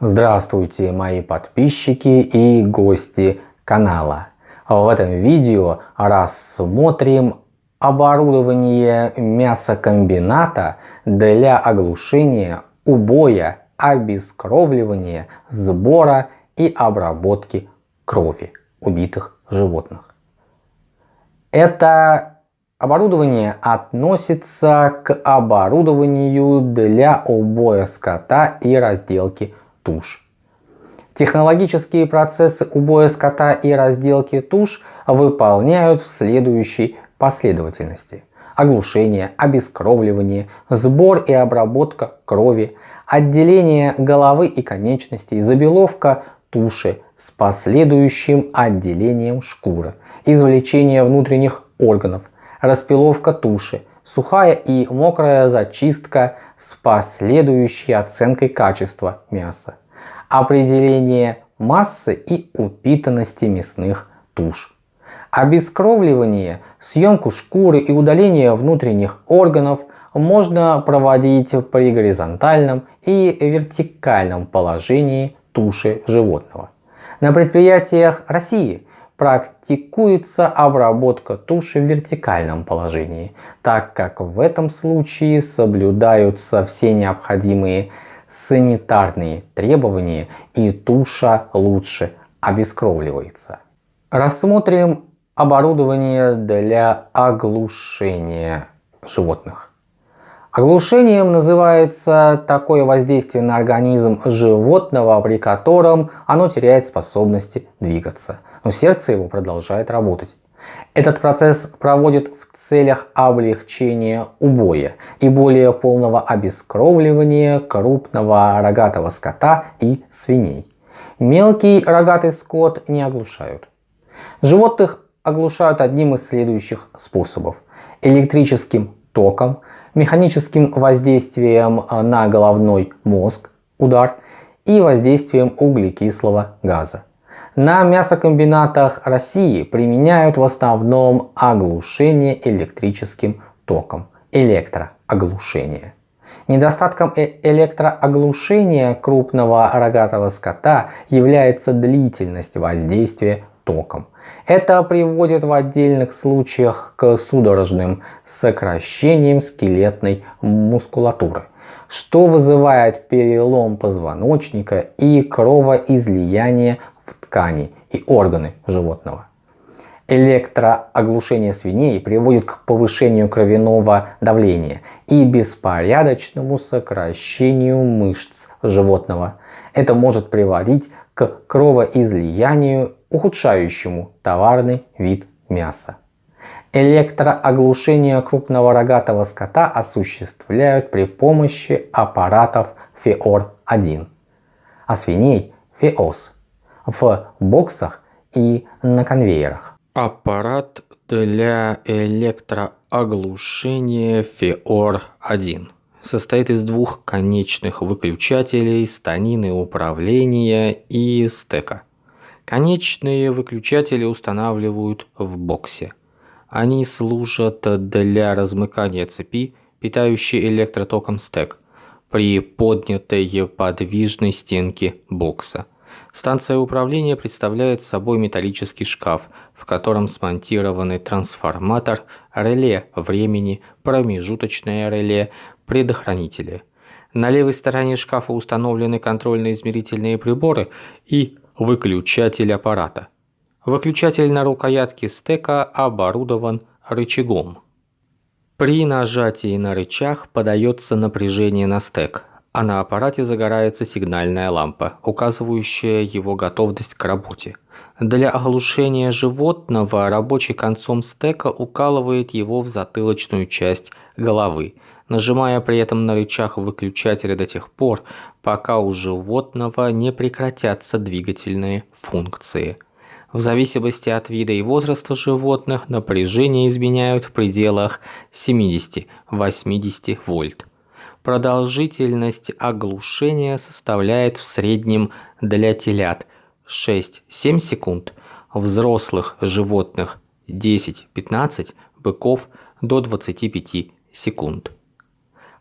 Здравствуйте мои подписчики и гости канала. В этом видео рассмотрим оборудование мясокомбината для оглушения, убоя, обескровливания, сбора и обработки крови убитых животных. Это оборудование относится к оборудованию для убоя скота и разделки туш. Технологические процессы убоя скота и разделки туш выполняют в следующей последовательности. Оглушение, обескровливание, сбор и обработка крови, отделение головы и конечностей, забеловка туши с последующим отделением шкуры, извлечение внутренних органов, распиловка туши, сухая и мокрая зачистка с последующей оценкой качества мяса, определение массы и упитанности мясных туш. Обескровливание, съемку шкуры и удаление внутренних органов можно проводить при горизонтальном и вертикальном положении туши животного. На предприятиях России практикуется обработка туши в вертикальном положении, так как в этом случае соблюдаются все необходимые санитарные требования и туша лучше обескровливается. Рассмотрим оборудование для оглушения животных. Оглушением называется такое воздействие на организм животного, при котором оно теряет способности двигаться, но сердце его продолжает работать. Этот процесс проводит в целях облегчения убоя и более полного обескровливания крупного рогатого скота и свиней. Мелкий рогатый скот не оглушают. Животных оглушают одним из следующих способов. Электрическим током, механическим воздействием на головной мозг, удар, и воздействием углекислого газа. На мясокомбинатах России применяют в основном оглушение электрическим током, электрооглушение. Недостатком э электрооглушения крупного рогатого скота является длительность воздействия током. Это приводит в отдельных случаях к судорожным сокращениям скелетной мускулатуры, что вызывает перелом позвоночника и кровоизлияние ткани и органы животного. Электрооглушение свиней приводит к повышению кровяного давления и беспорядочному сокращению мышц животного. Это может приводить к кровоизлиянию ухудшающему товарный вид мяса. Электрооглушение крупного рогатого скота осуществляют при помощи аппаратов ФЕОР-1, а свиней ФЕОС в боксах и на конвейерах. Аппарат для электрооглушения ФЕОР-1 состоит из двух конечных выключателей станины управления и стека. Конечные выключатели устанавливают в боксе. Они служат для размыкания цепи, питающей электротоком стек, при поднятой подвижной стенке бокса. Станция управления представляет собой металлический шкаф, в котором смонтированы трансформатор, реле времени, промежуточное реле, предохранители. На левой стороне шкафа установлены контрольно-измерительные приборы и выключатель аппарата. Выключатель на рукоятке стека оборудован рычагом. При нажатии на рычаг подается напряжение на стек, а на аппарате загорается сигнальная лампа, указывающая его готовность к работе. Для оглушения животного рабочий концом стека укалывает его в затылочную часть головы, нажимая при этом на рычаг выключателя до тех пор, пока у животного не прекратятся двигательные функции. В зависимости от вида и возраста животных напряжение изменяют в пределах 70-80 вольт. Продолжительность оглушения составляет в среднем для телят 6-7 секунд, взрослых животных 10-15, быков до 25 секунд.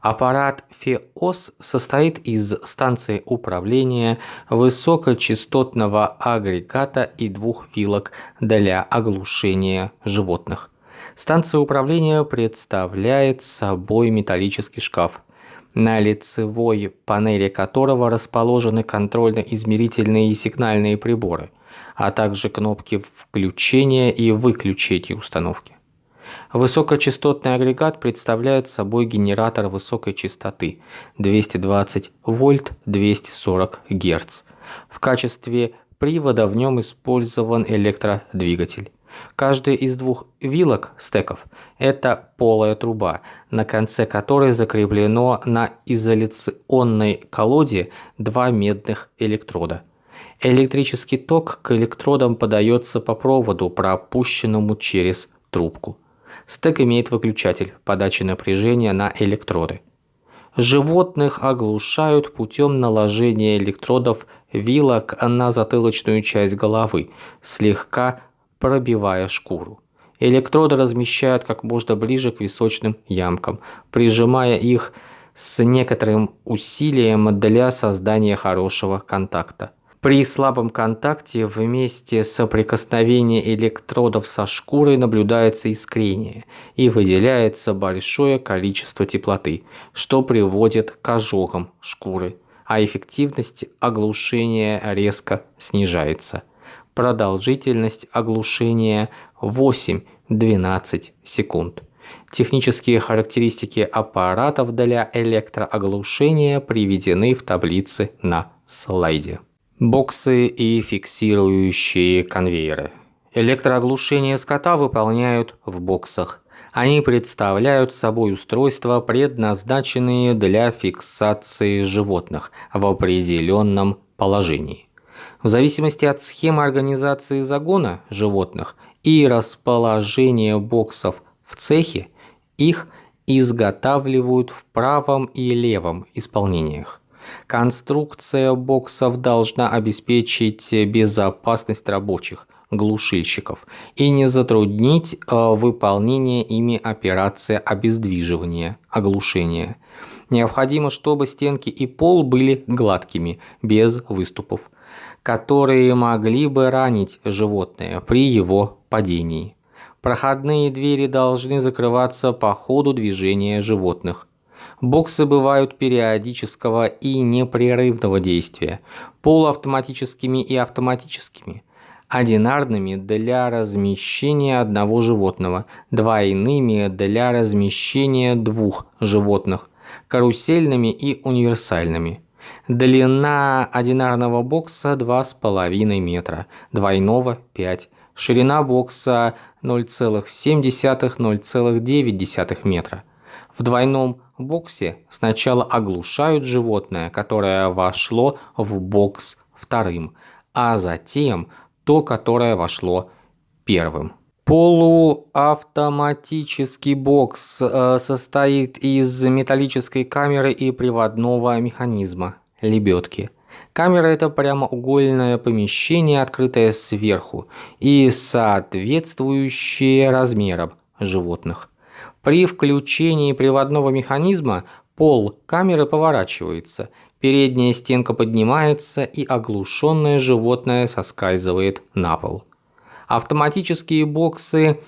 Аппарат ФИОС состоит из станции управления высокочастотного агрегата и двух вилок для оглушения животных. Станция управления представляет собой металлический шкаф, на лицевой панели которого расположены контрольно-измерительные и сигнальные приборы, а также кнопки включения и выключения установки. Высокочастотный агрегат представляет собой генератор высокой частоты 220 вольт 240 Гц. В качестве привода в нем использован электродвигатель. Каждая из двух вилок стеков – это полая труба, на конце которой закреплено на изоляционной колоде два медных электрода. Электрический ток к электродам подается по проводу, пропущенному через трубку. Стек имеет выключатель подачи напряжения на электроды. Животных оглушают путем наложения электродов вилок на затылочную часть головы, слегка пробивая шкуру. Электроды размещают как можно ближе к височным ямкам, прижимая их с некоторым усилием для создания хорошего контакта. При слабом контакте вместе соприкосновения электродов со шкурой наблюдается искрение и выделяется большое количество теплоты, что приводит к ожогам шкуры, а эффективность оглушения резко снижается. Продолжительность оглушения 8-12 секунд. Технические характеристики аппаратов для электрооглушения приведены в таблице на слайде. Боксы и фиксирующие конвейеры. Электрооглушение скота выполняют в боксах. Они представляют собой устройства, предназначенные для фиксации животных в определенном положении. В зависимости от схемы организации загона животных и расположения боксов в цехе, их изготавливают в правом и левом исполнениях. Конструкция боксов должна обеспечить безопасность рабочих, глушильщиков и не затруднить э, выполнение ими операции обездвиживания, оглушения. Необходимо, чтобы стенки и пол были гладкими, без выступов, которые могли бы ранить животное при его падении. Проходные двери должны закрываться по ходу движения животных. Боксы бывают периодического и непрерывного действия, полуавтоматическими и автоматическими, одинарными для размещения одного животного, двойными для размещения двух животных, карусельными и универсальными. Длина одинарного бокса 2,5 метра, двойного 5 ширина бокса 0,7-0,9 метра. В двойном боксе сначала оглушают животное, которое вошло в бокс вторым, а затем то, которое вошло первым. Полуавтоматический бокс э, состоит из металлической камеры и приводного механизма – лебедки. Камера – это прямоугольное помещение, открытое сверху и соответствующее размерам животных. При включении приводного механизма пол камеры поворачивается, передняя стенка поднимается и оглушенное животное соскальзывает на пол. Автоматические боксы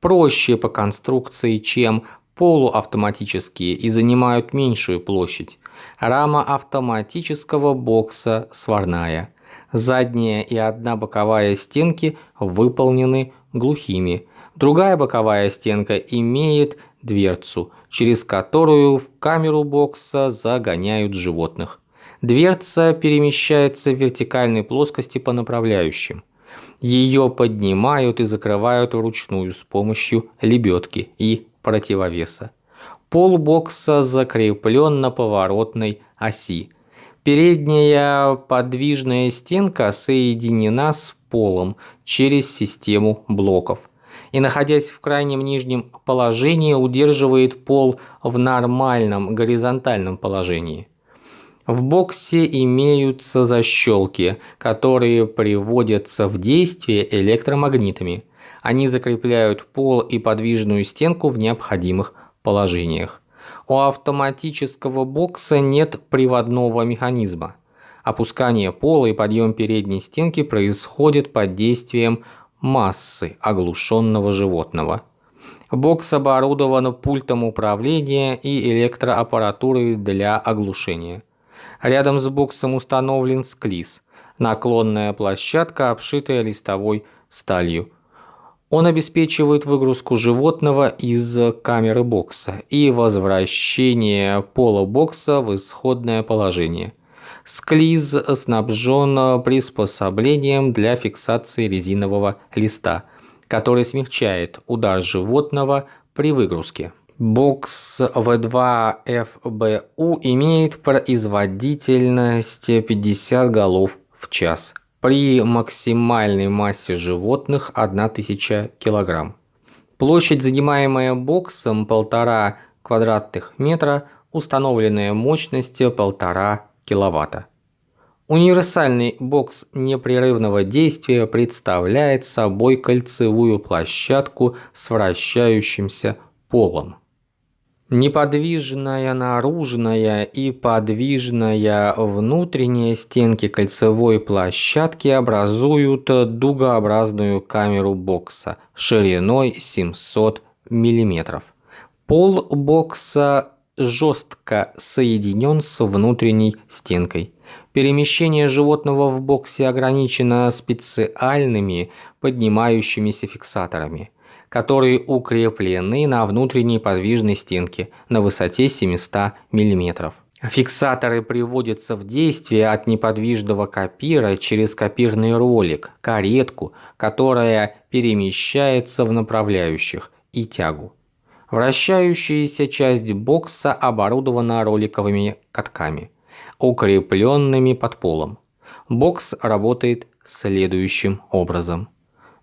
проще по конструкции, чем полуавтоматические и занимают меньшую площадь. Рама автоматического бокса сварная. Задняя и одна боковая стенки выполнены глухими, Другая боковая стенка имеет дверцу, через которую в камеру бокса загоняют животных. Дверца перемещается в вертикальной плоскости по направляющим. Ее поднимают и закрывают вручную с помощью лебедки и противовеса. Пол бокса закреплен на поворотной оси. Передняя подвижная стенка соединена с полом через систему блоков и, находясь в крайнем нижнем положении, удерживает пол в нормальном горизонтальном положении. В боксе имеются защелки, которые приводятся в действие электромагнитами. Они закрепляют пол и подвижную стенку в необходимых положениях. У автоматического бокса нет приводного механизма. Опускание пола и подъем передней стенки происходит под действием массы оглушенного животного. Бокс оборудован пультом управления и электроаппаратурой для оглушения. Рядом с боксом установлен склиз, наклонная площадка, обшитая листовой сталью. Он обеспечивает выгрузку животного из камеры бокса и возвращение пола бокса в исходное положение. Склиз снабжен приспособлением для фиксации резинового листа, который смягчает удар животного при выгрузке. Бокс V2FBU имеет производительность 50 голов в час при максимальной массе животных 1000 кг. Площадь, занимаемая боксом, 1,5 квадратных метра, установленная мощность 1,5 кВт. Универсальный бокс непрерывного действия представляет собой кольцевую площадку с вращающимся полом. Неподвижная наружная и подвижная внутренняя стенки кольцевой площадки образуют дугообразную камеру бокса шириной 700 мм. Пол бокса жестко соединен с внутренней стенкой. Перемещение животного в боксе ограничено специальными поднимающимися фиксаторами которые укреплены на внутренней подвижной стенке на высоте 700 мм. Фиксаторы приводятся в действие от неподвижного копира через копирный ролик, каретку, которая перемещается в направляющих, и тягу. Вращающаяся часть бокса оборудована роликовыми катками, укрепленными под полом. Бокс работает следующим образом.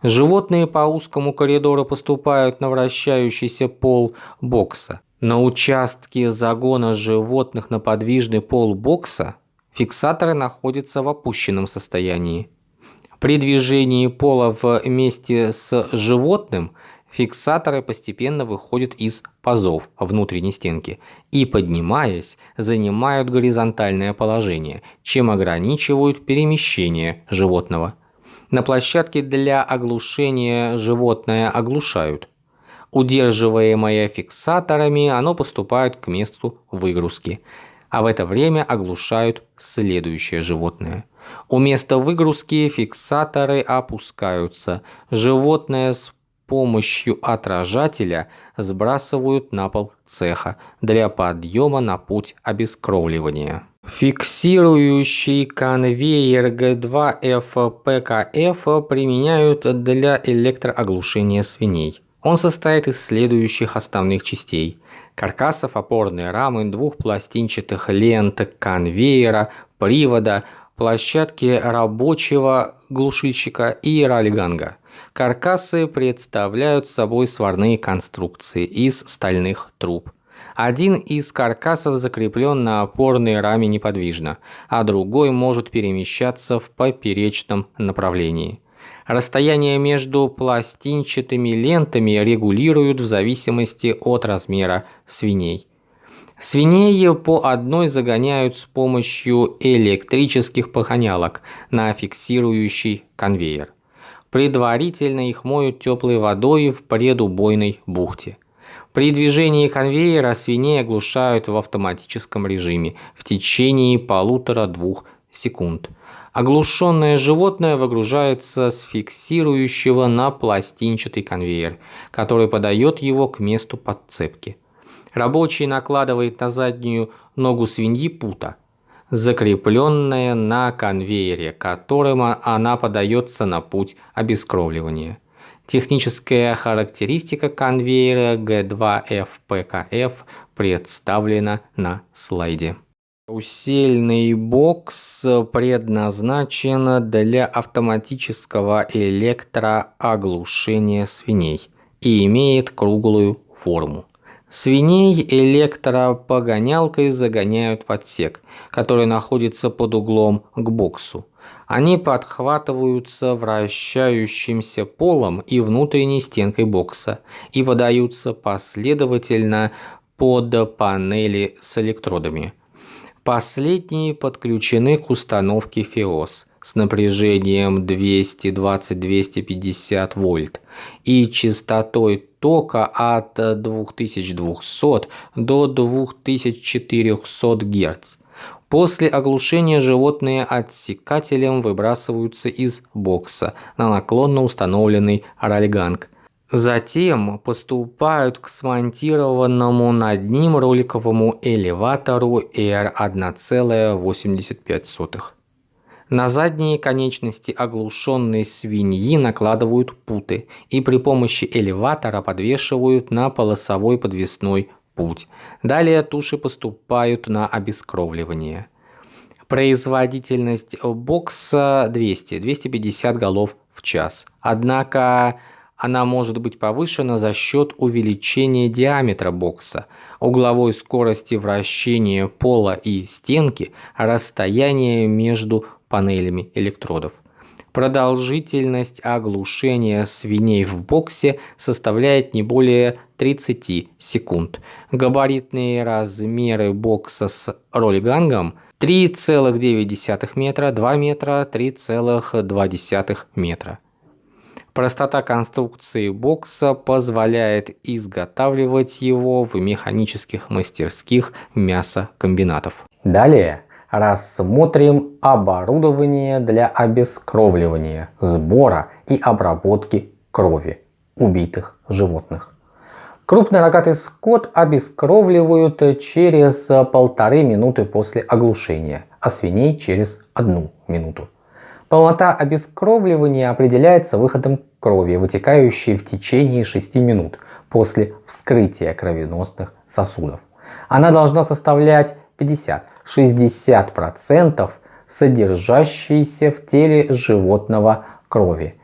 Животные по узкому коридору поступают на вращающийся пол бокса. На участке загона животных на подвижный пол бокса фиксаторы находятся в опущенном состоянии. При движении пола вместе с животным фиксаторы постепенно выходят из пазов внутренней стенки и, поднимаясь, занимают горизонтальное положение, чем ограничивают перемещение животного. На площадке для оглушения животное оглушают. Удерживаемое фиксаторами, оно поступает к месту выгрузки, а в это время оглушают следующее животное. У места выгрузки фиксаторы опускаются. Животное с помощью отражателя сбрасывают на пол цеха для подъема на путь обескровливания. Фиксирующий конвейер G2FPKF применяют для электрооглушения свиней. Он состоит из следующих основных частей. Каркасов опорной рамы, двух пластинчатых лент конвейера, привода, площадки рабочего глушильщика и ралиганга. Каркасы представляют собой сварные конструкции из стальных труб. Один из каркасов закреплен на опорной раме неподвижно, а другой может перемещаться в поперечном направлении. Расстояние между пластинчатыми лентами регулируют в зависимости от размера свиней. Свиней по одной загоняют с помощью электрических погонялок на фиксирующий конвейер. Предварительно их моют теплой водой в предубойной бухте. При движении конвейера свиней оглушают в автоматическом режиме в течение полутора-двух секунд. Оглушенное животное выгружается с фиксирующего на пластинчатый конвейер, который подает его к месту подцепки. Рабочий накладывает на заднюю ногу свиньи пута, закрепленная на конвейере, которым она подается на путь обескровливания. Техническая характеристика конвейера G2FPKF представлена на слайде. Усельный бокс предназначен для автоматического электрооглушения свиней и имеет круглую форму. Свиней электропогонялкой загоняют в отсек, который находится под углом к боксу. Они подхватываются вращающимся полом и внутренней стенкой бокса и подаются последовательно под панели с электродами. Последние подключены к установке FEOS с напряжением 220-250 вольт и частотой тока от 2200 до 2400 Гц. После оглушения животные отсекателем выбрасываются из бокса на наклонно установленный рольганг. Затем поступают к смонтированному над ним роликовому элеватору R1,85. На задние конечности оглушенной свиньи накладывают путы и при помощи элеватора подвешивают на полосовой подвесной путь. Далее туши поступают на обескровливание. Производительность бокса 200-250 голов в час. Однако она может быть повышена за счет увеличения диаметра бокса, угловой скорости вращения пола и стенки, расстояния между панелями электродов. Продолжительность оглушения свиней в боксе составляет не более 30 секунд. Габаритные размеры бокса с роллигангом 3,9 метра, 2 метра, 3,2 метра. Простота конструкции бокса позволяет изготавливать его в механических мастерских мясокомбинатов. Далее рассмотрим оборудование для обескровливания, сбора и обработки крови убитых животных. Крупный рогатый скот обескровливают через полторы минуты после оглушения, а свиней через одну минуту. Полнота обескровливания определяется выходом крови, вытекающей в течение 6 минут после вскрытия кровеносных сосудов. Она должна составлять 50-60% содержащейся в теле животного крови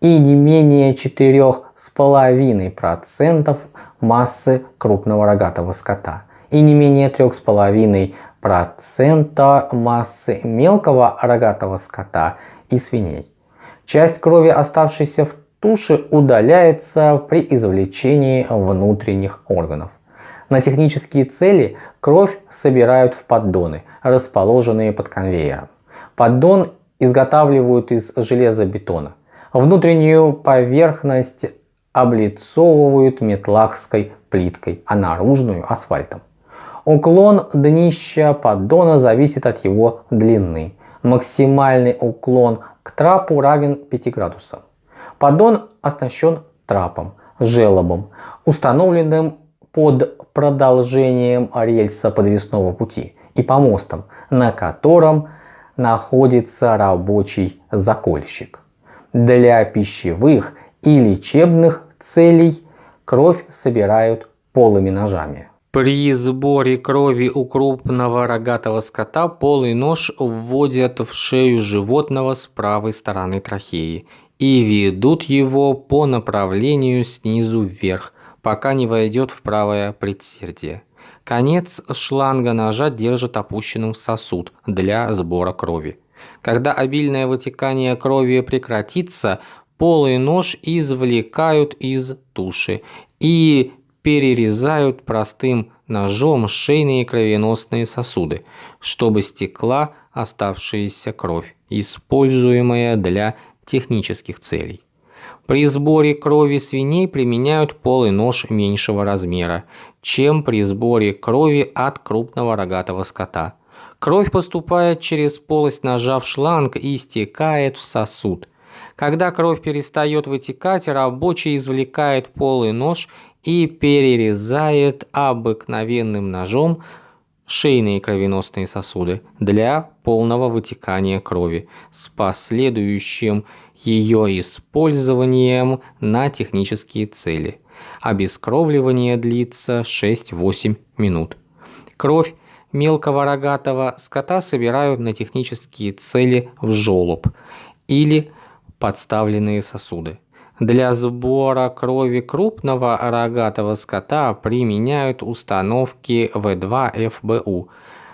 и не менее 4,5% массы крупного рогатого скота и не менее 3,5% массы мелкого рогатого скота и свиней. Часть крови, оставшейся в туше, удаляется при извлечении внутренних органов. На технические цели кровь собирают в поддоны, расположенные под конвейером. Поддон изготавливают из железобетона. Внутреннюю поверхность облицовывают метлахской плиткой, а наружную асфальтом. Уклон днища поддона зависит от его длины. Максимальный уклон к трапу равен 5 градусам. Поддон оснащен трапом, желобом, установленным под продолжением рельса подвесного пути и помостом, на котором находится рабочий закольщик. Для пищевых и лечебных целей кровь собирают полыми ножами. При сборе крови у крупного рогатого скота полый нож вводят в шею животного с правой стороны трахеи и ведут его по направлению снизу вверх, пока не войдет в правое предсердие. Конец шланга ножа держит опущенным сосуд для сбора крови. Когда обильное вытекание крови прекратится, полый нож извлекают из туши и перерезают простым ножом шейные кровеносные сосуды, чтобы стекла оставшаяся кровь, используемая для технических целей. При сборе крови свиней применяют полый нож меньшего размера, чем при сборе крови от крупного рогатого скота. Кровь поступает через полость ножа в шланг и стекает в сосуд. Когда кровь перестает вытекать, рабочий извлекает полый нож и перерезает обыкновенным ножом шейные кровеносные сосуды для полного вытекания крови с последующим ее использованием на технические цели. Обескровливание длится 6-8 минут. Кровь мелкого рогатого скота собирают на технические цели в желоб или подставленные сосуды. Для сбора крови крупного рогатого скота применяют установки В2ФБУ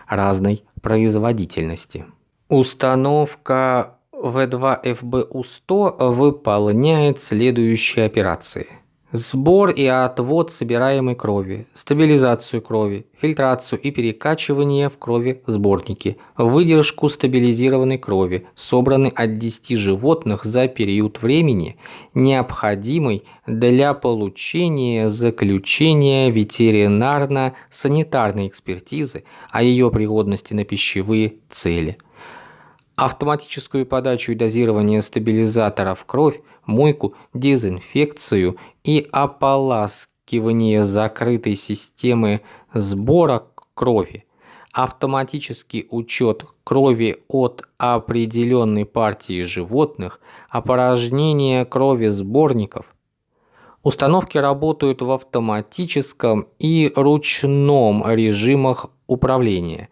разной производительности. Установка В2ФБУ-100 выполняет следующие операции. Сбор и отвод собираемой крови, стабилизацию крови, фильтрацию и перекачивание в крови сборники, выдержку стабилизированной крови, собранной от 10 животных за период времени, необходимый для получения заключения ветеринарно-санитарной экспертизы о ее пригодности на пищевые цели – автоматическую подачу и дозирование стабилизаторов кровь, мойку, дезинфекцию и ополаскивание закрытой системы сбора крови, автоматический учет крови от определенной партии животных, опорожнение крови сборников. Установки работают в автоматическом и ручном режимах управления –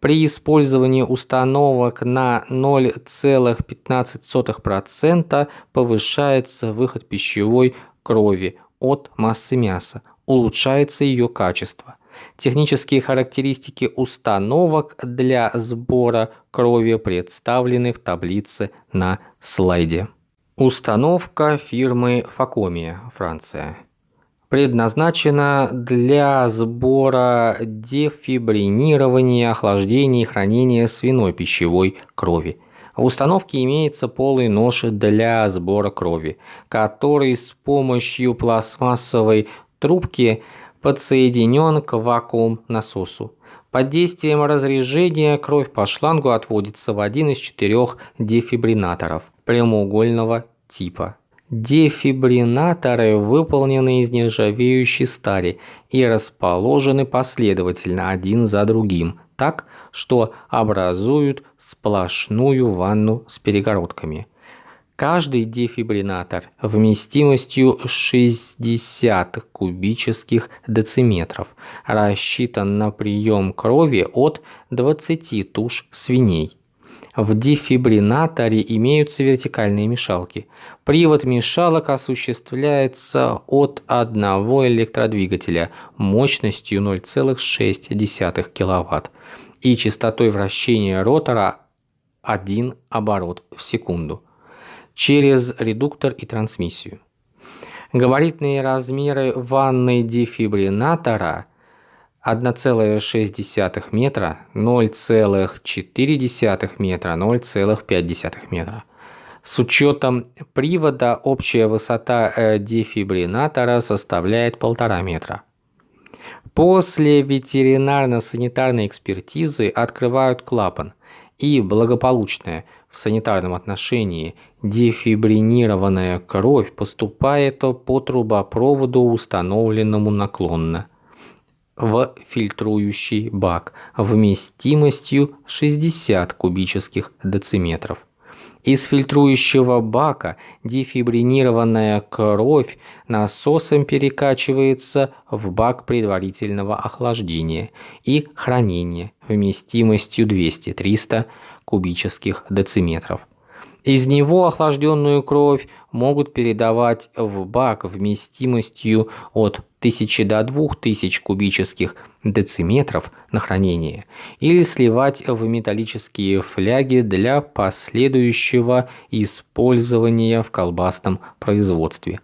при использовании установок на 0,15% повышается выход пищевой крови от массы мяса, улучшается ее качество. Технические характеристики установок для сбора крови представлены в таблице на слайде. Установка фирмы Факомия, Франция предназначена для сбора, дефибринирования, охлаждения и хранения свиной пищевой крови. В установке имеется полый нож для сбора крови, который с помощью пластмассовой трубки подсоединен к вакуум-насосу. Под действием разрежения кровь по шлангу отводится в один из четырех дефибринаторов прямоугольного типа. Дефибринаторы выполнены из нержавеющей стали и расположены последовательно один за другим, так, что образуют сплошную ванну с перегородками. Каждый дефибринатор вместимостью 60 кубических дециметров рассчитан на прием крови от 20 туш свиней. В дефибринаторе имеются вертикальные мешалки. Привод мешалок осуществляется от одного электродвигателя мощностью 0,6 кВт и частотой вращения ротора 1 оборот в секунду через редуктор и трансмиссию. Габаритные размеры ванны дефибринатора – 1,6 метра, 0,4 метра, 0,5 метра. С учетом привода общая высота э, дефибринатора составляет 1,5 метра. После ветеринарно-санитарной экспертизы открывают клапан и благополучная в санитарном отношении дефибринированная кровь поступает по трубопроводу, установленному наклонно в фильтрующий бак вместимостью 60 кубических дециметров. Из фильтрующего бака дефибринированная кровь насосом перекачивается в бак предварительного охлаждения и хранения вместимостью 200-300 кубических дециметров. Из него охлажденную кровь могут передавать в бак вместимостью от 1000 до 2000 кубических дециметров на хранение или сливать в металлические фляги для последующего использования в колбасном производстве.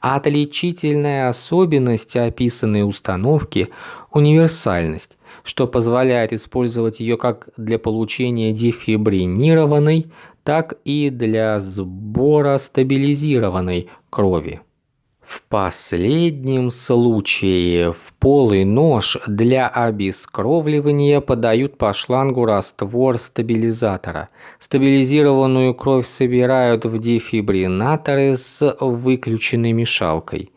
Отличительная особенность описанной установки – универсальность, что позволяет использовать ее как для получения дефибринированной, так и для сбора стабилизированной крови. В последнем случае в полый нож для обескровливания подают по шлангу раствор стабилизатора. Стабилизированную кровь собирают в дефибринаторы с выключенной мешалкой.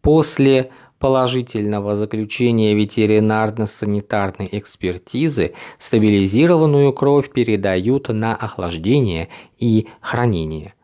После положительного заключения ветеринарно-санитарной экспертизы стабилизированную кровь передают на охлаждение и хранение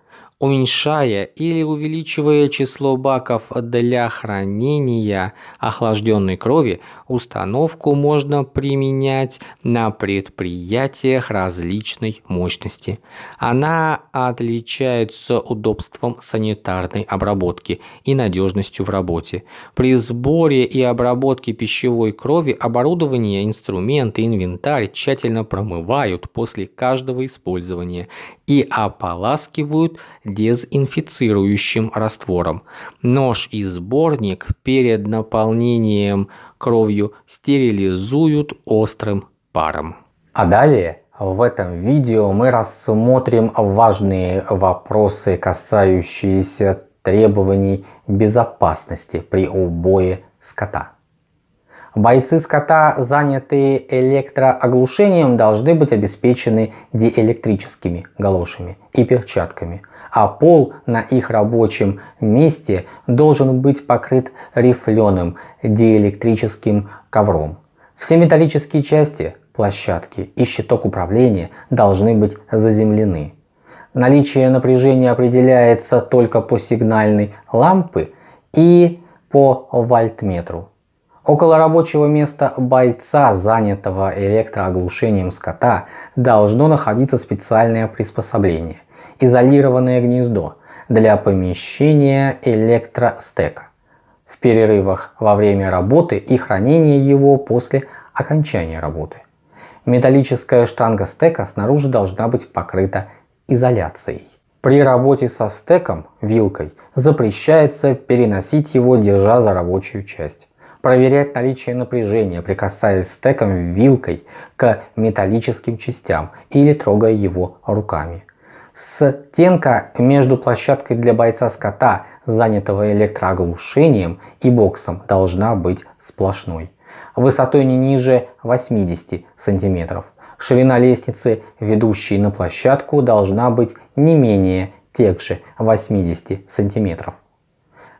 уменьшая или увеличивая число баков для хранения охлажденной крови, установку можно применять на предприятиях различной мощности. Она отличается удобством санитарной обработки и надежностью в работе. При сборе и обработке пищевой крови оборудование, инструменты, инвентарь тщательно промывают после каждого использования и ополаскивают дезинфицирующим раствором. Нож и сборник перед наполнением кровью стерилизуют острым паром. А далее в этом видео мы рассмотрим важные вопросы, касающиеся требований безопасности при убое скота. Бойцы скота, занятые электрооглушением, должны быть обеспечены диэлектрическими галошами и перчатками, а пол на их рабочем месте должен быть покрыт рифленым диэлектрическим ковром. Все металлические части площадки и щиток управления должны быть заземлены. Наличие напряжения определяется только по сигнальной лампы и по вольтметру. Около рабочего места бойца, занятого электрооглушением скота, должно находиться специальное приспособление – изолированное гнездо для помещения электростека. В перерывах во время работы и хранения его после окончания работы. Металлическая штанга стека снаружи должна быть покрыта изоляцией. При работе со стеком вилкой запрещается переносить его, держа за рабочую часть. Проверять наличие напряжения, прикасаясь стеком вилкой к металлическим частям или трогая его руками. Стенка между площадкой для бойца скота, занятого электрооглушением, и боксом должна быть сплошной высотой не ниже 80 см. Ширина лестницы, ведущей на площадку, должна быть не менее тех же 80 см.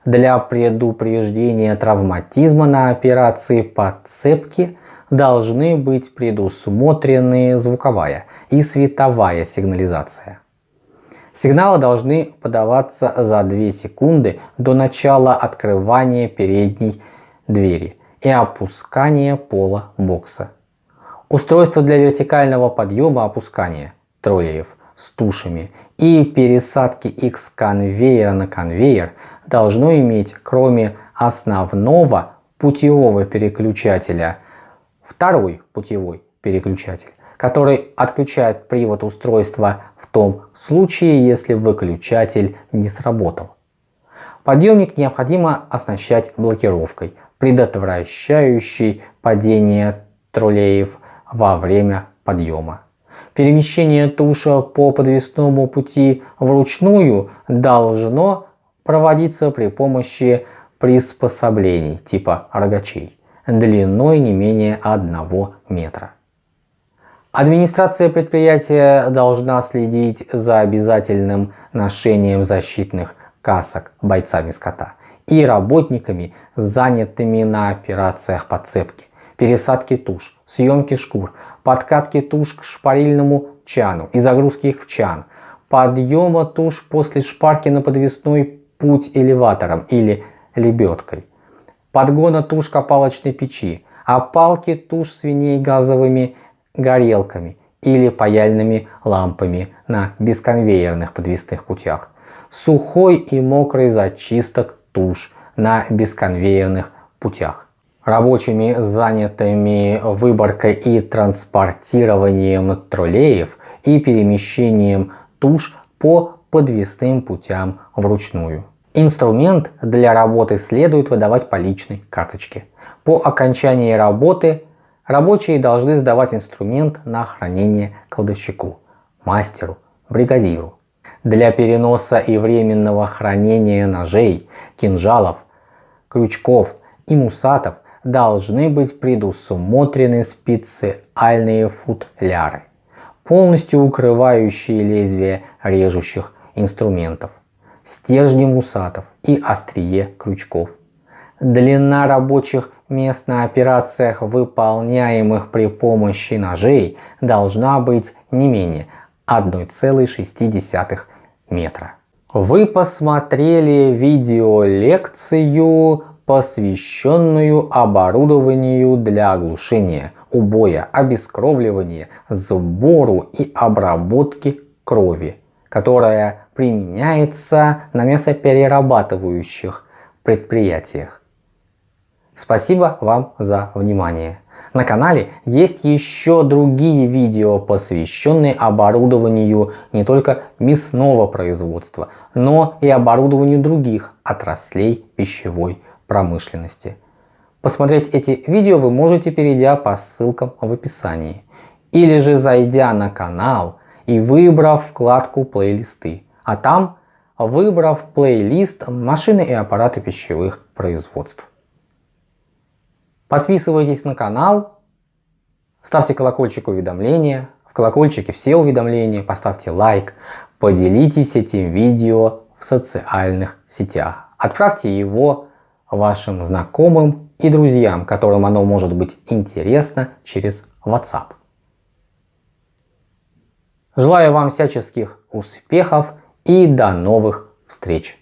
Для предупреждения травматизма на операции подцепки должны быть предусмотрены звуковая и световая сигнализация. Сигналы должны подаваться за 2 секунды до начала открывания передней двери и опускания пола бокса. Устройство для вертикального подъема опускания троллеев с тушами и пересадки с конвейера на конвейер должно иметь кроме основного путевого переключателя второй путевой переключатель, который отключает привод устройства в том случае, если выключатель не сработал. Подъемник необходимо оснащать блокировкой, предотвращающей падение троллеев во время подъема. Перемещение туша по подвесному пути вручную должно проводиться при помощи приспособлений типа рогачей длиной не менее 1 метра. Администрация предприятия должна следить за обязательным ношением защитных касок бойцами скота и работниками, занятыми на операциях подцепки, пересадки туш, съемки шкур, подкатки туш к шпарильному чану и загрузки их в чан, подъема туш после шпарки на подвесной путь элеватором или лебедкой, подгона туш копалочной печи, опалки туш свиней газовыми горелками или паяльными лампами на бесконвейерных подвесных путях, сухой и мокрый зачисток туш на бесконвейерных путях. Рабочими, занятыми выборкой и транспортированием троллеев и перемещением туш по подвесным путям вручную. Инструмент для работы следует выдавать по личной карточке. По окончании работы рабочие должны сдавать инструмент на хранение кладовщику, мастеру, бригадиру для переноса и временного хранения ножей, кинжалов, крючков и мусатов должны быть предусмотрены специальные футляры, полностью укрывающие лезвие режущих инструментов, стержни мусатов и острие крючков. Длина рабочих мест на операциях, выполняемых при помощи ножей, должна быть не менее 1,6 метра. Вы посмотрели видеолекцию, посвященную оборудованию для оглушения, убоя, обескровливания, сбору и обработки крови, которая применяется на мясоперерабатывающих предприятиях. Спасибо вам за внимание. На канале есть еще другие видео, посвященные оборудованию не только мясного производства, но и оборудованию других отраслей пищевой промышленности. Посмотреть эти видео вы можете, перейдя по ссылкам в описании. Или же зайдя на канал и выбрав вкладку плейлисты. А там выбрав плейлист машины и аппараты пищевых производств. Подписывайтесь на канал, ставьте колокольчик уведомления, в колокольчике все уведомления, поставьте лайк, поделитесь этим видео в социальных сетях. Отправьте его вашим знакомым и друзьям, которым оно может быть интересно через WhatsApp. Желаю вам всяческих успехов и до новых встреч!